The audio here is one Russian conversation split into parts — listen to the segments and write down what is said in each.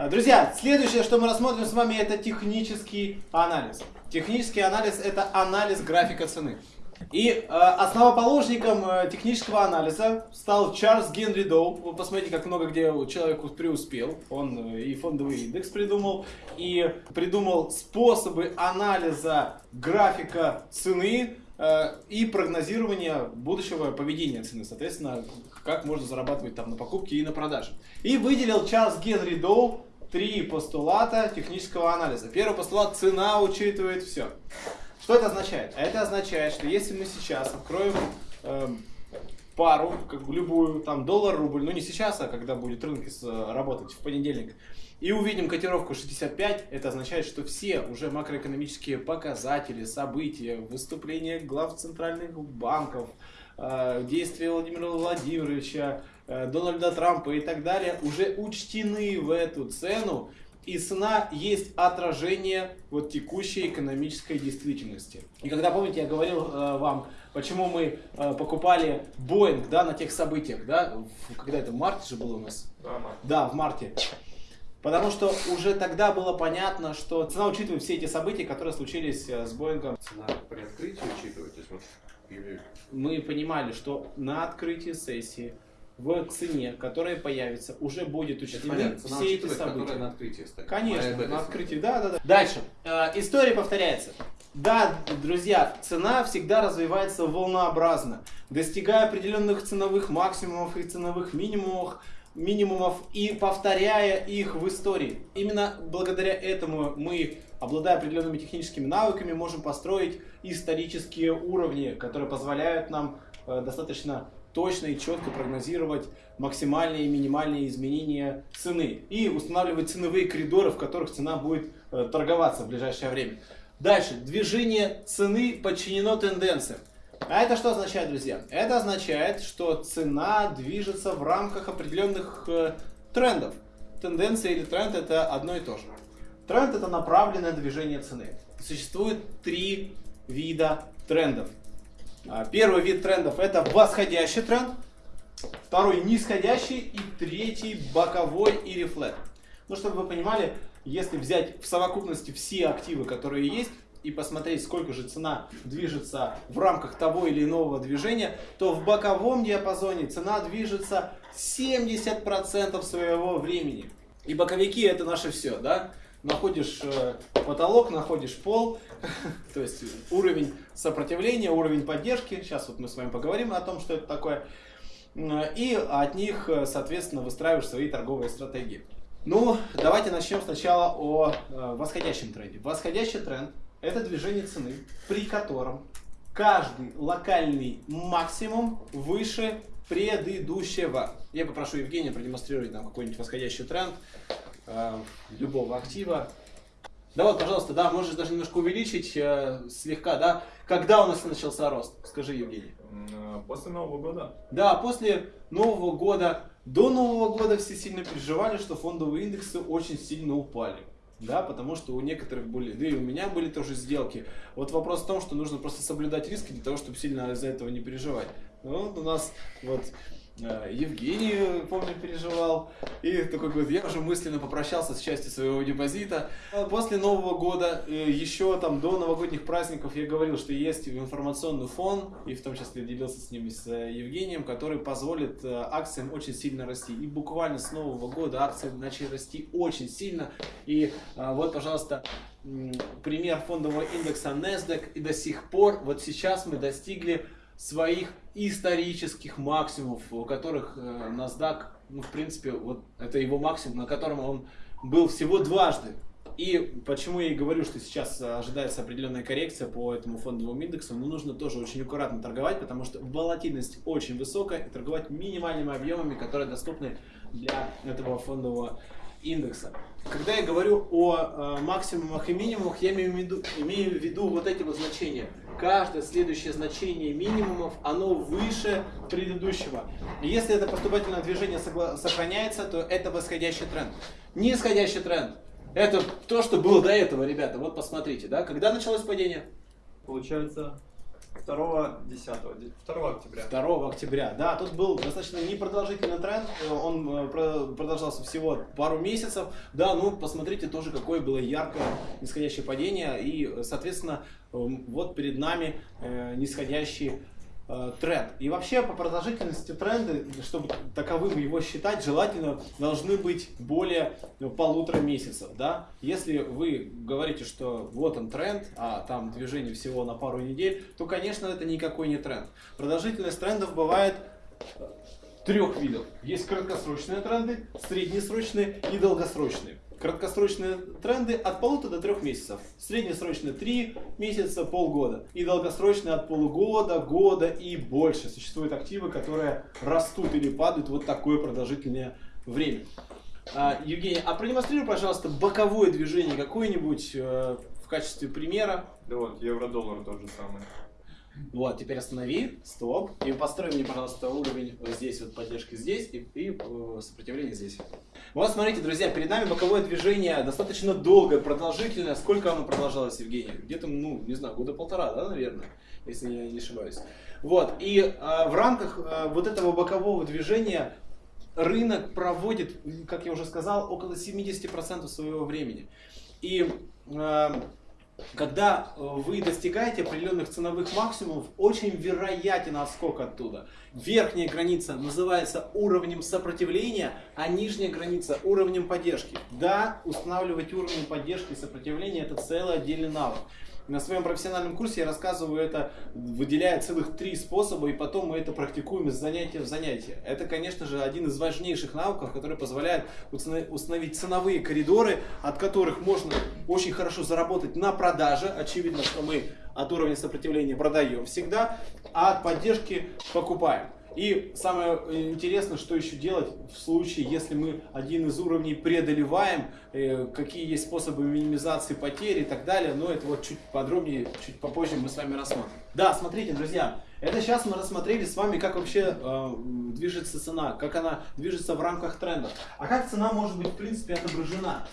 А, Друзья, следующее, что мы рассмотрим с вами, это технический анализ. Технический анализ – это анализ графика цены. И э, основоположником э, технического анализа стал Чарльз Генри Доу. Вы посмотрите, как много где человек преуспел. Он э, и фондовый индекс придумал, и придумал способы анализа графика цены э, и прогнозирования будущего поведения цены. Соответственно, как можно зарабатывать там на покупке и на продаже. И выделил Чарльз Генри Доу три постулата технического анализа. Первый постулат – цена учитывает все. Что это означает? Это означает, что если мы сейчас откроем э, пару, как любую, там доллар-рубль, ну не сейчас, а когда будет рынок с- работать в понедельник, и увидим котировку 65, это означает, что все уже макроэкономические показатели, события, выступления глав центральных банков, э, действия Владимира Владимировича, э, Дональда Трампа и так далее уже учтены в эту цену, и цена есть отражение вот текущей экономической действительности. И когда, помните, я говорил э, вам, почему мы э, покупали Боинг, да, на тех событиях, да, в- когда это в марте же было у нас? Да, в марте. Потому что уже тогда было понятно, что цена учитывает все эти события, которые случились э, с Боингом. Цена при открытии учитывать, вот или Мы понимали, что на открытии сессии в цене, которая появится, уже будет учтены все эти события. на открытии стоит. Конечно, это- на открытии, да, да, да. Дальше. Э, история повторяется. Да, друзья, цена всегда развивается волнообразно, достигая определенных ценовых максимумов и ценовых минимумов, минимумов и повторяя их в истории. Именно благодаря этому мы, обладая определенными техническими навыками, можем построить исторические уровни, которые позволяют нам э, достаточно точно и четко прогнозировать максимальные и минимальные изменения цены и устанавливать ценовые коридоры, в которых цена будет э, торговаться в ближайшее время. Дальше. Движение цены подчинено тенденциям. А это что означает, друзья? Это означает, что цена движется в рамках определенных э, трендов. Тенденция или тренд это одно и то же. Тренд это направленное движение цены. Существует три вида трендов. А, Первый вид трендов это восходящий тренд, второй нисходящий и третий боковой или флет. Ну, чтобы вы понимали, если взять в совокупности все активы, которые есть, и посмотреть, сколько же цена движется в рамках того или иного движения, то в боковом диапазоне цена движется 70% своего времени. И боковики это наше все, да? Находишь э, потолок, находишь пол, то есть уровень сопротивления, уровень поддержки. Сейчас вот мы с вами поговорим о том, что это такое. И от них, э, соответственно, выстраиваешь свои торговые стратегии. Ну, давайте начнем сначала о э, восходящем тренде. Восходящий тренд – это движение цены, при котором каждый локальный максимум выше предыдущего. Я попрошу Евгения продемонстрировать нам какой-нибудь восходящий тренд э, любого актива. Да вот, пожалуйста, да, можешь даже немножко увеличить э, слегка, да. Когда у нас начался рост? Скажи, Евгений. После Нового года. Да, после Нового года, до Нового года все сильно переживали, что фондовые индексы очень сильно упали. Да, потому что у некоторых были, да и у меня были тоже сделки. Вот вопрос в том, что нужно просто соблюдать риски для того, чтобы сильно из-за этого не переживать. Ну, вот у нас вот Евгений, э, помню, переживал. И такой говорит, я уже мысленно попрощался с частью своего депозита. А После Нового года, э, еще там до новогодних праздников я говорил, что есть информационный фон, и в том числе делился с ним с э, Евгением, который позволит э, акциям очень сильно расти. И буквально с Нового года акции начали расти очень сильно. И э, вот, пожалуйста, пример фондового индекса NASDAQ. И до сих пор, вот сейчас мы достигли своих исторических максимумов, у которых э, NASDAQ, ну, в принципе, вот это его максимум, на котором он был всего дважды. И почему я и говорю, что сейчас э, ожидается определенная коррекция по этому фондовому индексу, но нужно тоже очень аккуратно торговать, потому что волатильность очень высокая, и торговать минимальными объемами, которые доступны для этого фондового. Когда я говорю о э, максимумах и минимумах, я имею в, виду, имею в виду вот эти вот значения. Каждое следующее значение минимумов, оно выше предыдущего. Если это поступательное движение сохраняется, то это восходящий тренд. Нисходящий тренд – это то, что было до этого, ребята. Вот посмотрите, да? Когда началось падение? Получается, 2 10 2 октября. 2 октября. Да, тут был достаточно непродолжительный тренд, он э, про- продолжался всего пару месяцев. Да, ну посмотрите тоже, какое было яркое нисходящее падение. И, э, соответственно, эм, вот перед нами э, нисходящий тренд. И вообще по продолжительности тренда, чтобы таковым его считать, желательно должны быть более ну, полутора месяцев. Да? Если вы говорите, что вот он тренд, а там движение всего на пару недель, то, конечно, это никакой не тренд. Продолжительность трендов бывает э, трех видов. Есть краткосрочные тренды, среднесрочные и долгосрочные. Краткосрочные тренды от полутора до трех месяцев. Среднесрочные три месяца, полгода. И долгосрочные от полугода, года и больше. Существуют активы, которые растут или падают вот такое продолжительное время. А, Евгений, а продемонстрируй, пожалуйста, боковое движение какое-нибудь э, в качестве примера. Да вот, евро-доллар тот же самый. Вот, теперь останови, стоп, и построй мне, пожалуйста, уровень вот здесь, вот поддержки здесь и, и э, сопротивление здесь. Вот, смотрите, друзья, перед нами боковое движение достаточно долгое, продолжительное. Сколько оно продолжалось, Евгений? Где-то, ну, не знаю, года полтора, да, наверное, если я не ошибаюсь. Вот, и э, в рамках э, вот этого бокового движения рынок проводит, как я уже сказал, около 70% своего времени. И э, когда э, вы достигаете определенных ценовых максимумов, очень вероятен отскок оттуда. Верхняя граница называется уровнем сопротивления, а нижняя граница уровнем поддержки. Да, устанавливать уровень поддержки и сопротивления это целый отдельный навык. На своем профессиональном курсе я рассказываю это, выделяя целых три способа, и потом мы это практикуем из занятия в занятие. Это, конечно же, один из важнейших навыков, который позволяет установить ценовые коридоры, от которых можно очень хорошо заработать на продаже. Очевидно, что мы от уровня сопротивления продаем всегда, а от поддержки покупаем. И самое интересное, что еще делать в случае, если мы один из уровней преодолеваем, э, какие есть способы минимизации потерь и так далее, но это вот чуть подробнее, чуть попозже мы с вами рассмотрим. Да, смотрите, друзья, это сейчас мы рассмотрели с вами, как вообще э, движется цена, как она движется в рамках тренда. А как цена может быть в принципе отображена?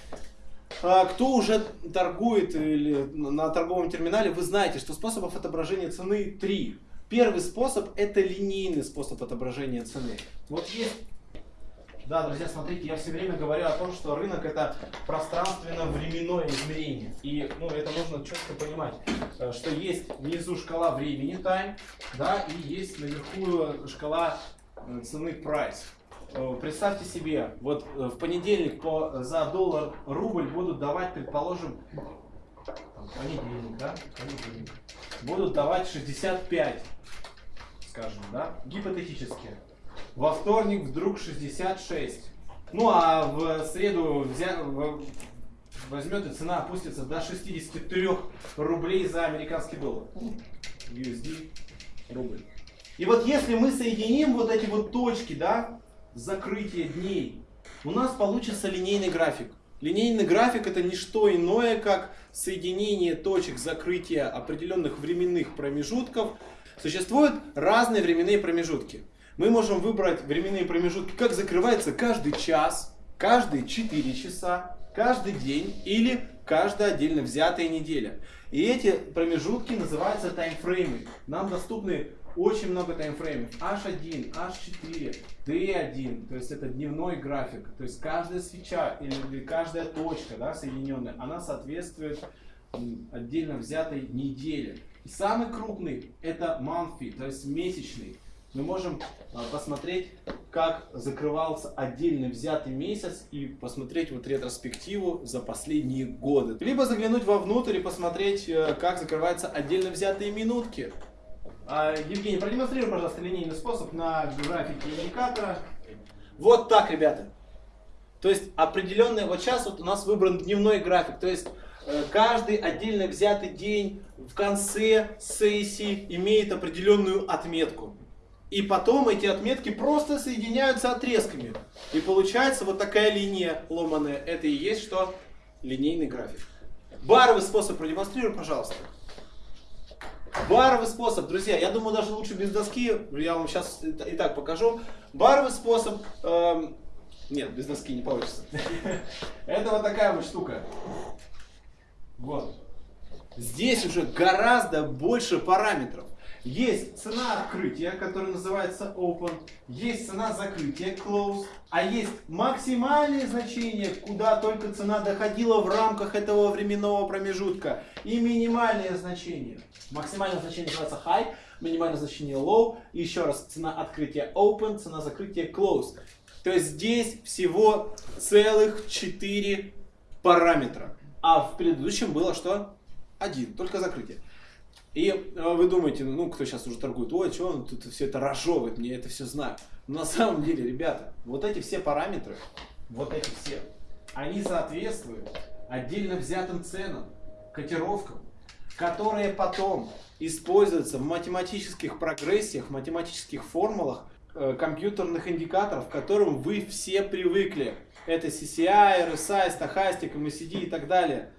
А, Кто уже торгует или на торговом терминале, вы знаете, что способов отображения цены три. Первый способ это линейный способ отображения цены. Вот есть да, друзья, смотрите, я все время говорю о том, что рынок это пространственно-временное измерение. И ну, это нужно четко понимать, э, что есть внизу шкала времени time, да, и есть наверху шкала э, цены price. Э, Представьте себе, вот э, в понедельник по, за доллар рубль будут давать, предположим, там, понедельник, да, понедельник, будут давать 65, скажем, да, гипотетически. Во вторник вдруг 66. Ну а в среду взя- возьмет и цена опустится до 63 рублей за американский доллар. USD рубль. И вот если мы соединим вот эти вот точки, да, закрытия дней, у нас получится линейный график. Линейный график это не что иное, как соединение точек закрытия определенных временных промежутков. Существуют разные временные промежутки. Мы можем выбрать временные промежутки, как закрывается каждый час, каждые 4 часа, каждый день или каждая отдельно взятая неделя. И эти промежутки называются таймфреймы. Нам доступны очень много таймфреймов. H1, H4, D1, то есть это дневной график. То есть каждая свеча или каждая точка да, соединенная, она соответствует отдельно взятой неделе. И самый крупный это monthly, то есть месячный. Мы можем а, посмотреть, как закрывался отдельно взятый месяц и посмотреть вот ретроспективу за последние годы. Либо заглянуть вовнутрь и посмотреть, э, как закрываются отдельно взятые минутки. А, Евгений, продемонстрируй, пожалуйста, линейный способ на графике индикатора. Вот так, ребята. То есть определенный, вот сейчас вот у нас выбран дневной график, то есть э, каждый отдельно взятый день в конце сессии имеет определенную отметку. И потом эти отметки просто соединяются отрезками. И получается вот такая линия ломаная. Это и есть что? Линейный график. Баровый способ продемонстрируй, пожалуйста. Баровый способ, друзья, я думаю, даже лучше без доски, я вам сейчас и так покажу. Баровый способ, эм, нет, без доски не получится. Это вот такая вот штука. Вот. Здесь уже гораздо больше параметров. Есть цена открытия, которая называется open, есть цена закрытия close, а есть максимальные значения, куда только цена доходила в рамках этого временного промежутка, и минимальные значения. Максимальное значение называется high, минимальное значение low, и еще раз цена открытия open, цена закрытия close. То есть здесь всего целых 4 параметра. А в предыдущем было что? Один, только закрытие. И э, вы думаете, ну, кто сейчас уже торгует, ой, что он тут все это разжевывает, мне это все знаю. Но на самом деле, ребята, вот эти все параметры, вот эти все, они соответствуют отдельно взятым ценам, котировкам, которые потом используются в математических прогрессиях, в математических формулах э, компьютерных индикаторов, к которым вы все привыкли. Это CCI, RSI, стахастик, MACD и так далее.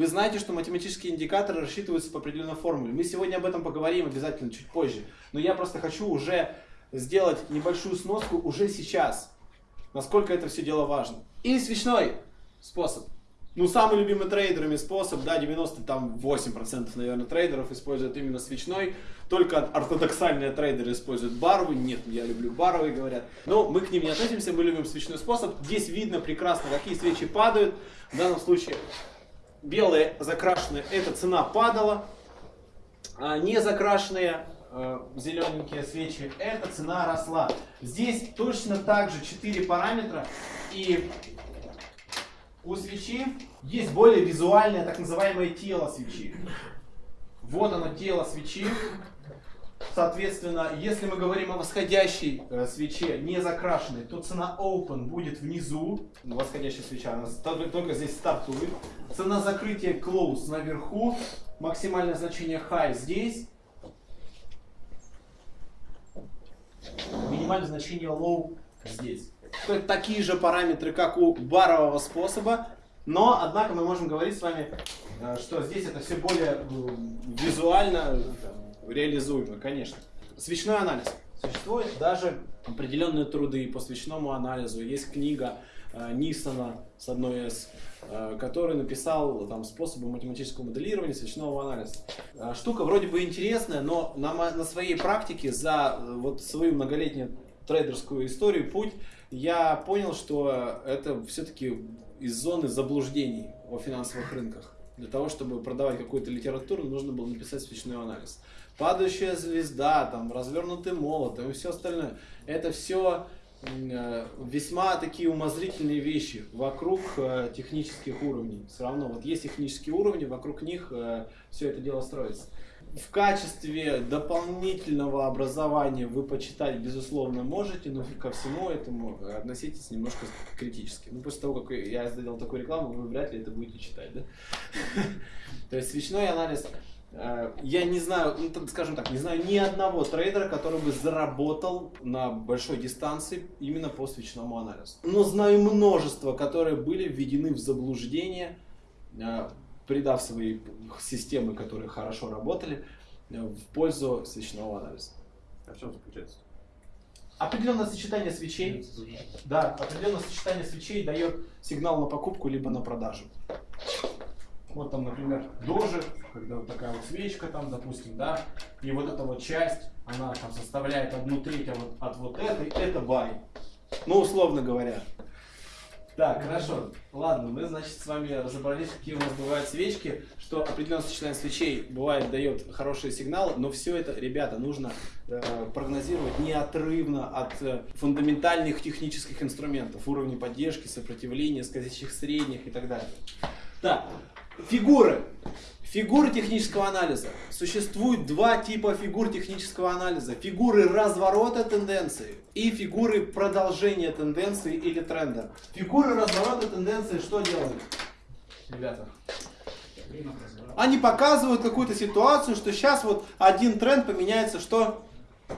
Вы знаете, что математические индикаторы рассчитываются по определенной формуле. Мы сегодня об этом поговорим обязательно чуть позже. Но я просто хочу уже сделать небольшую сноску уже сейчас. Насколько это все дело важно. И свечной способ. Ну, самый любимый трейдерами способ, да, 98% наверное, трейдеров используют именно свечной. Только ортодоксальные трейдеры используют баровый. Нет, я люблю баровый, говорят. Но мы к ним не относимся, мы любим свечной способ. Здесь видно прекрасно, какие свечи падают. В данном случае белые закрашенные, эта цена падала, а не закрашенные э, зелененькие свечи, эта цена росла. Здесь точно так же 4 параметра, и у свечи есть более визуальное так называемое тело свечи. Вот оно тело свечи. Соответственно, если мы говорим о восходящей э, свече, не закрашенной, то цена open будет внизу. Восходящая свеча, она только, только здесь стартует. Цена закрытия close наверху. Максимальное значение high здесь. Минимальное значение low здесь. То есть такие же параметры, как у барового способа. Но, однако, мы можем говорить с вами, э, что здесь это все более визуально реализуемо, конечно. Свечной анализ. Существуют даже определенные труды по свечному анализу. Есть книга э, Нисона с одной из, э, который написал там способы математического моделирования свечного анализа. Э, штука вроде бы интересная, но на, на своей практике за э, вот свою многолетнюю трейдерскую историю путь я понял, что это все-таки из зоны заблуждений о финансовых рынках. Для того, чтобы продавать какую-то литературу, нужно было написать свечной анализ падающая звезда, там, развернутый молот и все остальное. Это все э, весьма такие умозрительные вещи вокруг э, технических уровней. Все равно вот есть технические уровни, вокруг них э, все это дело строится. В качестве дополнительного образования вы почитать, безусловно, можете, но ко всему этому относитесь немножко критически. Ну, после того, как я сделал такую рекламу, вы вряд ли это будете читать, да? То есть свечной анализ я не знаю, ну, скажем так, не знаю ни одного трейдера, который бы заработал на большой дистанции именно по свечному анализу. Но знаю множество, которые были введены в заблуждение, э, придав свои системы, которые хорошо работали, э, в пользу свечного анализа. А в чем заключается? Определенное сочетание свечей, да, определенное сочетание свечей дает сигнал на покупку либо на продажу. Вот там, например, дожи, когда вот такая вот свечка там, допустим, да, и вот эта вот часть, она там составляет одну треть от, от вот этой, это бай. Ну, условно говоря. Так, хорошо. Ладно, мы, значит, с вами разобрались, какие у нас бывают свечки, что определенное сочетание свечей бывает дает хорошие сигналы, но все это, ребята, нужно э, прогнозировать неотрывно от э, фундаментальных технических инструментов, уровней поддержки, сопротивления, скользящих средних и так далее. Так, Фигуры. Фигуры технического анализа. Существует два типа фигур технического анализа. Фигуры разворота тенденции и фигуры продолжения тенденции или тренда. Фигуры разворота тенденции что делают? Ребята. Они показывают какую-то ситуацию, что сейчас вот один тренд поменяется что?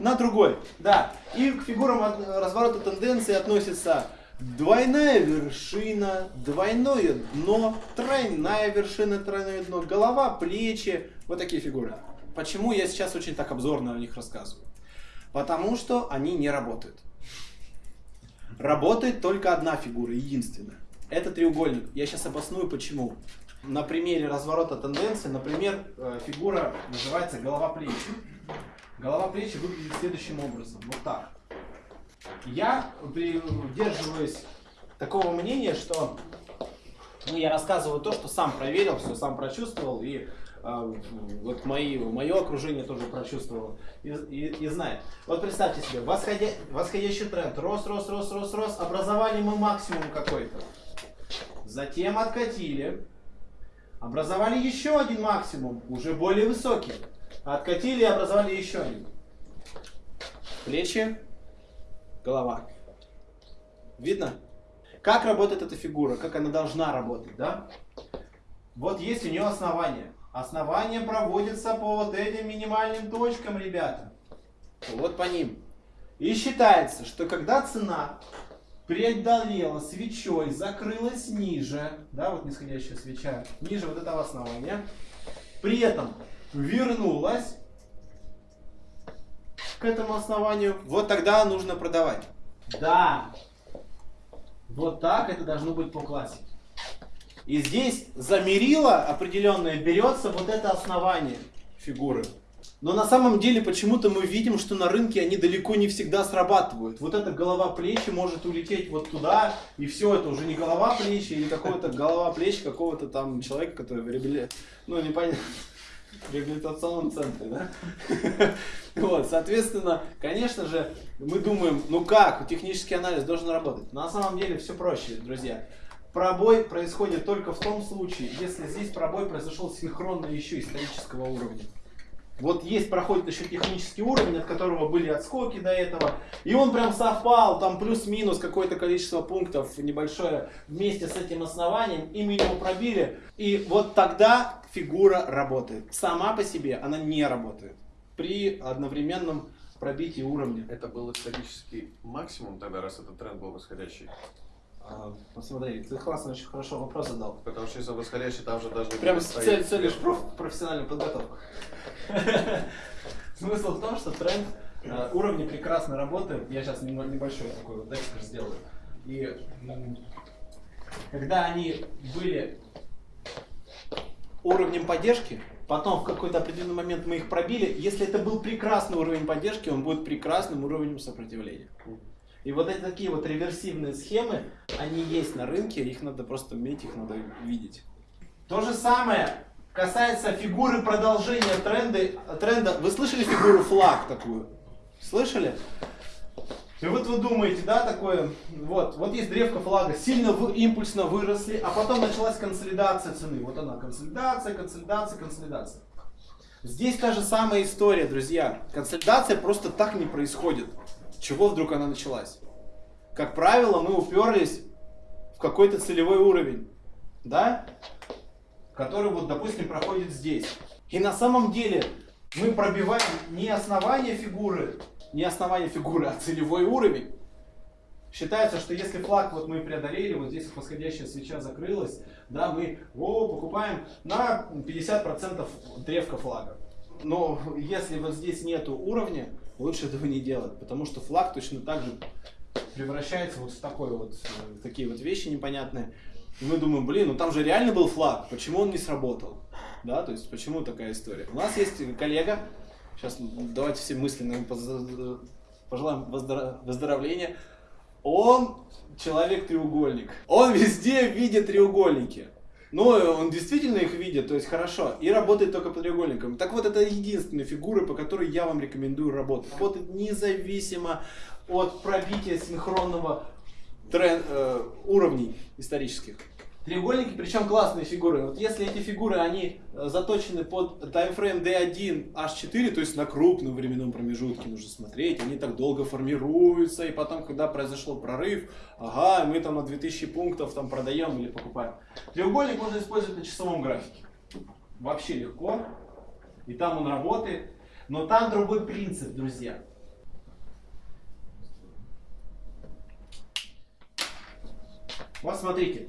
На другой. Да. И к фигурам разворота тенденции относятся Двойная вершина, двойное дно, тройная вершина, тройное дно, голова, плечи. Вот такие фигуры. Почему я сейчас очень так обзорно о них рассказываю? Потому что они не работают. Работает только одна фигура, единственная. Это треугольник. Я сейчас обосную почему. На примере разворота тенденции, например, э, фигура называется голова плечи. голова плечи выглядит следующим образом. Вот так. Я придерживаюсь такого мнения, что ну, я рассказываю то, что сам проверил, все сам прочувствовал, и э, вот мои, мое окружение тоже прочувствовало и, и, и знает. Вот представьте себе, восходя, восходящий тренд, рос, рос, рос, рос, рос, образовали мы максимум какой-то. Затем откатили, образовали еще один максимум, уже более высокий. Откатили и образовали еще один. Плечи, голова. Видно? Как работает эта фигура, как она должна работать, да? Вот есть у нее основание. Основание проводится по вот этим минимальным точкам, ребята. Вот по ним. И считается, что когда цена преодолела свечой, закрылась ниже, да, вот нисходящая свеча, ниже вот этого основания, при этом вернулась к этому основанию, вот тогда нужно продавать. Да, вот так это должно быть по классике. И здесь за мерило определенное берется вот это основание фигуры. Но на самом деле почему-то мы видим, что на рынке они далеко не всегда срабатывают. Вот эта голова плечи может улететь вот туда, и все, это уже не голова плечи, или какого-то голова плечи какого-то там человека, который в ну непонятно, реабилитационном центре, да? Вот, соответственно, конечно же, мы думаем, ну как, технический анализ должен работать. На самом деле все проще, друзья. Пробой происходит только в том случае, если здесь пробой произошел синхронно еще исторического уровня. Вот есть, проходит еще технический уровень, от которого были отскоки до этого. И он прям совпал, там плюс-минус какое-то количество пунктов небольшое вместе с этим основанием. И мы его пробили. И вот тогда фигура работает. Сама по себе она не работает при одновременном пробитии уровня. Это был исторический максимум тогда, раз этот тренд был восходящий? А, посмотри, ты классно, очень хорошо вопрос задал. Потому что если восходящий, там же должны Прям были цель, цель лишь проф, профессиональную подготовку. Смысл в том, что тренд э, уровни прекрасно работает. Я сейчас небольшой такой вот экскурс сделаю. И когда они были уровнем поддержки, потом в какой-то определенный момент мы их пробили, если это был прекрасный уровень поддержки, он будет прекрасным уровнем сопротивления. И вот эти такие вот реверсивные схемы, они есть на рынке, их надо просто уметь, их надо видеть. То же самое касается фигуры продолжения тренда. тренда. Вы слышали фигуру флаг такую? Слышали? И вот вы думаете, да, такое, вот, вот есть древко флага, сильно вы, импульсно выросли, а потом началась консолидация цены. Вот она, консолидация, консолидация, консолидация. Здесь та же самая история, друзья. Консолидация просто так не происходит. Чего вдруг она началась? Как правило, мы уперлись в какой-то целевой уровень, да? Который вот, допустим, проходит здесь. И на самом деле мы пробиваем не основание фигуры, не основание фигуры, а целевой уровень. Считается, что если флаг вот мы преодолели, вот здесь восходящая свеча закрылась, да, мы о, покупаем на 50% древка флага. Но если вот здесь нету уровня, лучше этого не делать, потому что флаг точно так же превращается вот в такой вот, э, в такие вот вещи непонятные. И мы думаем, блин, ну там же реально был флаг, почему он не сработал? Да, то есть почему такая история? У нас есть коллега, сейчас давайте все мысленно ему пожелаем выздоровления. Он человек-треугольник. Он везде видит треугольники. Но он действительно их видит, то есть хорошо, и работает только по треугольникам. Так вот, это единственная фигура, по которой я вам рекомендую работать. Работает независимо от пробития синхронного трен- э, уровней исторических. Треугольники, причем классные фигуры. Вот если эти фигуры, они э, заточены под таймфрейм D1, H4, то есть на крупном временном промежутке нужно смотреть, они так долго формируются, и потом, когда произошел прорыв, ага, мы там на 2000 пунктов там продаем или покупаем. Треугольник можно использовать на часовом графике. Вообще легко. И там он работает. Но там другой принцип, друзья. Вот смотрите,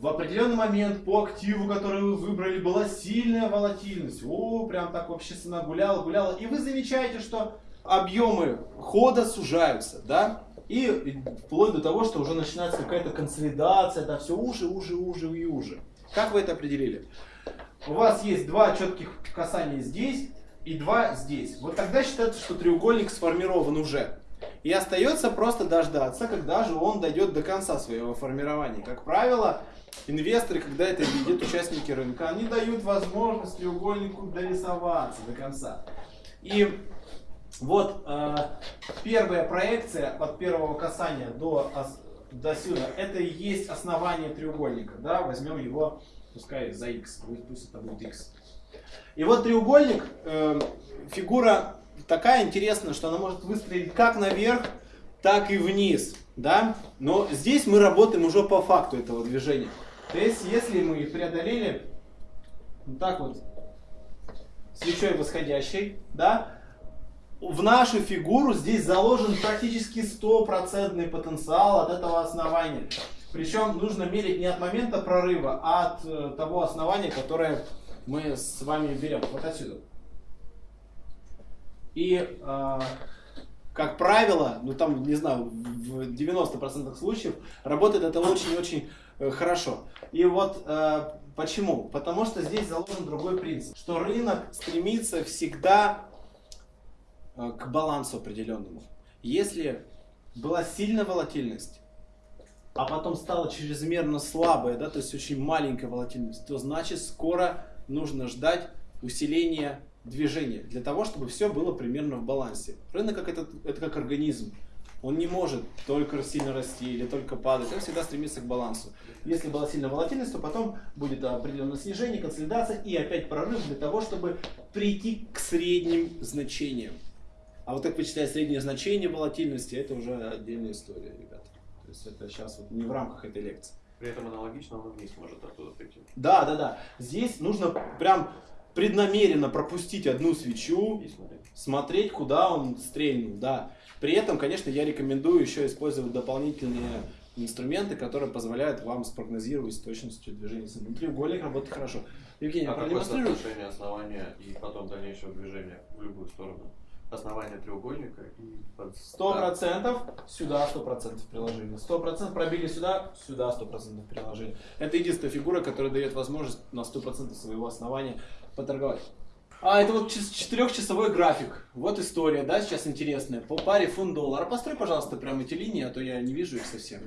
в определенный момент по активу, который вы выбрали, была сильная волатильность. О, прям так вообще цена гуляла, гуляла. И вы замечаете, что объемы хода сужаются, да? И вплоть до того, что уже начинается какая-то консолидация, да, все уже, уже, уже и уже. Как вы это определили? У вас есть два четких касания здесь, и 2 здесь. Вот тогда считается, что треугольник сформирован уже. И остается просто дождаться, когда же он дойдет до конца своего формирования. Как правило, инвесторы, когда это видят, участники рынка, они дают возможность треугольнику дорисоваться до конца. И вот э, первая проекция от первого касания до, до сюда, это и есть основание треугольника. Да? Возьмем его, пускай за x, пусть это будет x. И вот треугольник, э, фигура такая интересная, что она может выстрелить как наверх, так и вниз. Да? Но здесь мы работаем уже по факту этого движения. То есть, если мы преодолели вот так вот свечой восходящей, да, в нашу фигуру здесь заложен практически стопроцентный потенциал от этого основания. Причем нужно мерить не от момента прорыва, а от э, того основания, которое мы с вами берем. Вот отсюда. И, э, как правило, ну там, не знаю, в 90% случаев работает это очень-очень э, хорошо. И вот э, почему? Потому что здесь заложен другой принцип, что рынок стремится всегда Э, к балансу определенному. Если была сильная волатильность, а потом стала чрезмерно слабая, да, то есть очень маленькая волатильность, то значит скоро нужно ждать усиления движения для того, чтобы все было примерно в балансе. Рынок как это, это как организм. Он не может только сильно расти или только падать, он всегда стремится к балансу. Если была сильная волатильность, то потом будет определенное снижение, консолидация и опять прорыв для того, чтобы прийти к средним значениям. А вот как вычислять среднее значение волатильности, это уже отдельная история, ребята. То есть это сейчас вот не в рамках этой лекции. При этом аналогично он вниз может оттуда прийти. Да, да, да. Здесь нужно прям преднамеренно пропустить одну свечу, смотреть. куда он стрельнул, да. При этом, конечно, я рекомендую еще использовать дополнительные инструменты, которые позволяют вам спрогнозировать с точностью движения. Ну, треугольник работает хорошо. Евгений, а продемонстрируй. соотношение основания и потом дальнейшего движения в любую сторону? основание треугольника и. Сто процентов сюда сто процентов приложение. Сто процентов пробили сюда, сюда сто процентов приложение. Это единственная фигура, которая дает возможность на сто процентов своего основания поторговать. А, это вот четырехчасовой график. Вот история, да, сейчас интересная. По паре фунт доллара. Построй, пожалуйста, прямо эти линии, а то я не вижу их совсем.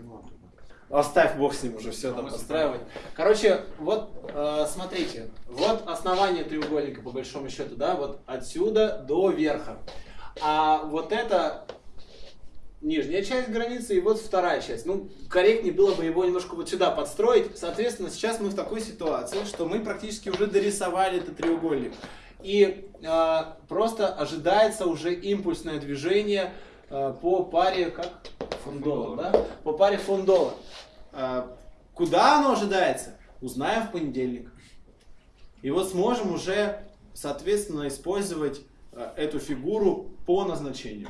Оставь бог с ним уже все там постраивать. Короче, вот э, смотрите, вот основание треугольника по большому счету, да, вот отсюда до верха. А вот это нижняя часть границы и вот вторая часть. Ну, корректнее было бы его немножко вот сюда подстроить. Соответственно, сейчас мы в такой ситуации, что мы практически уже дорисовали этот треугольник. И э, просто ожидается уже импульсное движение э, по паре, как? Фондолар, да? По паре фондолар. А, куда оно ожидается, узнаем в понедельник. И вот сможем уже, соответственно, использовать а, эту фигуру по назначению.